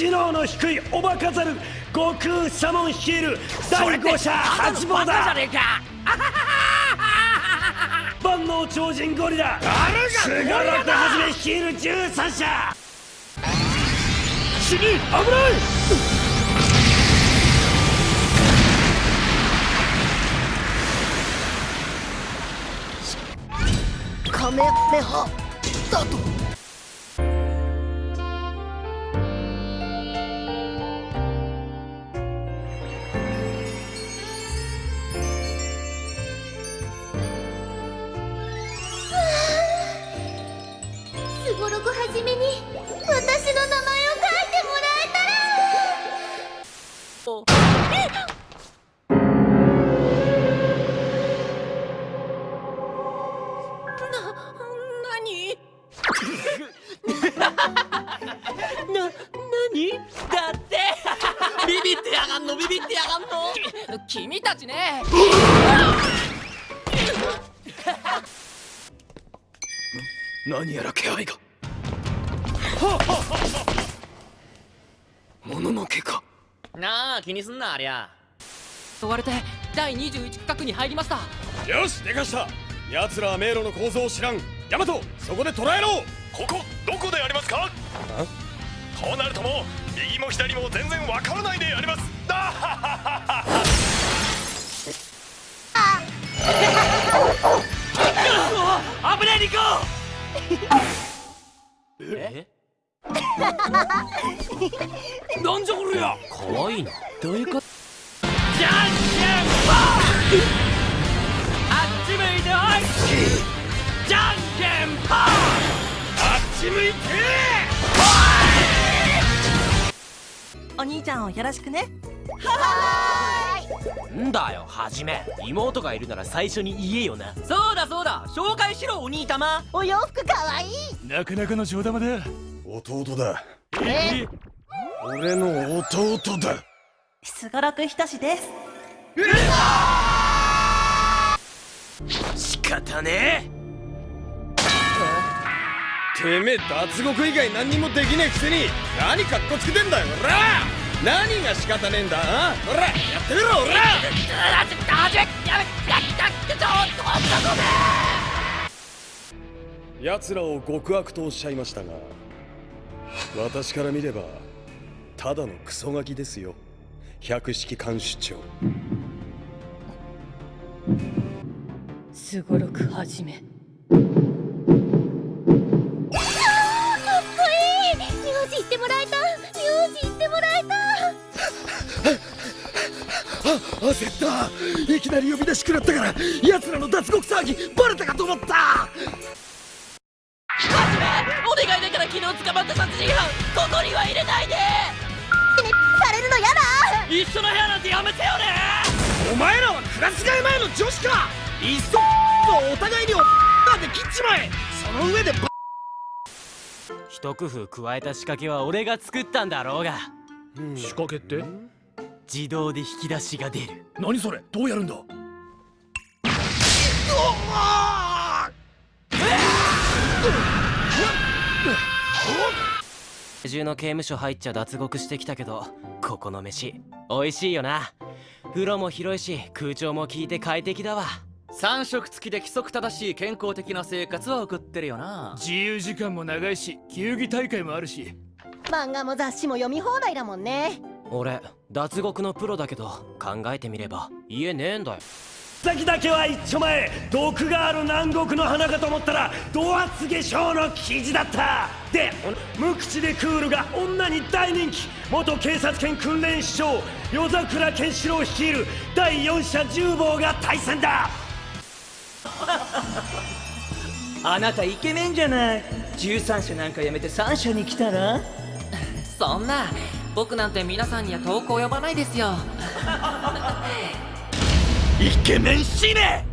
知能の低いおバカザル悟空サモン率いる第5者八坊だ。万能超人ゴリラスガラクはじめ率いる13者。死に危ない。カメメハだと？やがんの？ビビってやがんの？き君たちね。何やら気配が。もののけか。なあ気にすんなありゃ。追われて第21区画に入りました。よしでかした。奴らは迷路の構造を知らん。ヤマトそこで捕らえろ。ここどこでありますか？こうなるとも右も左も全然わからないであります。だははは危ねえニコえなんじゃこりゃかわいなどういうことじゃん兄ちゃんをよろしくね。んだよはじめ。妹がいるなら最初に言えよな。そうだそうだ。紹介しろお兄玉お洋服かわいい。なかなかの上玉だ弟だ。え？俺の弟だ。すごろくひとしです。仕方ねえ。てめえ脱獄以外何にもできねえくせに何カッコつけてんだよおら何が仕方ねえんだ？あ？おらやってみろおら！奴らを極悪とおっしゃいましたが私から見ればただのクソガキですよ。百式監視長。すごろくはじめ焦ったいきなり呼び出し食らったから奴らの脱獄騒ぎバレたかと思った。お願いだから昨日捕まった殺人犯ここには入れないで。されるのやだ。一緒の部屋なんてやめてよね。お前らはクラス替え前の女子か。いっそお互いにおで切っちまえ。その上でバ一工夫加えた仕掛けは俺が作ったんだろうが。仕掛けって？自動で引き出しが出る。何それ？どうやるんだ？中の刑務所入っ！ちゃ脱獄してきたけどここの飯美味しいよな風呂も広いし空調も効いて快適だわ3食付きで規則正しい健康的な生活は送っ！てるよな自由時間も長いし球技大会もあるし漫画も雑誌も読み放題だもんね俺脱獄のプロだけど考えてみれば家ねえんだよ。先だけは一丁前毒がある南国の花かと思ったらド厚化粧の記事だった。で無口でクールが女に大人気。元警察犬訓練士長夜桜健志郎率いる第四者重坊が対戦だ。あなたイケメンじゃない。13社なんかやめて3社に来たら？そんな僕なんて皆さんには投稿呼ばないですよ。イケメン死ね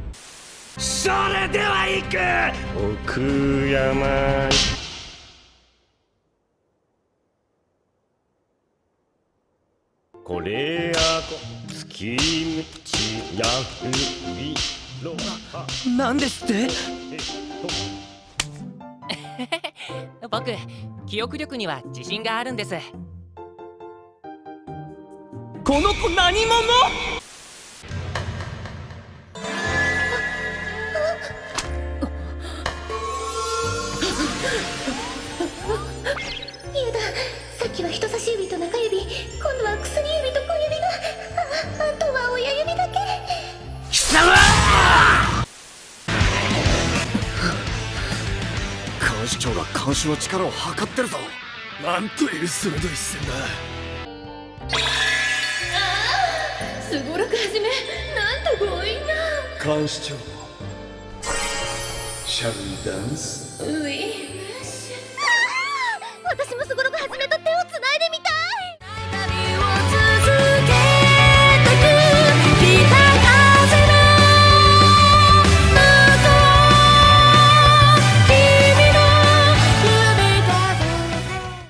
それでは行く！奥山。これやこ月道やりろなんですって？僕記憶力には自信があるんですこの子何者？やださっきは人差し指と中指今度は薬指と小指がああとは親指だけ。監視長が監視の力を測ってるぞ。なんという鋭い視線だすごろくはじめなんと強引な。監視長。Shall we dance? うい。私もすごろ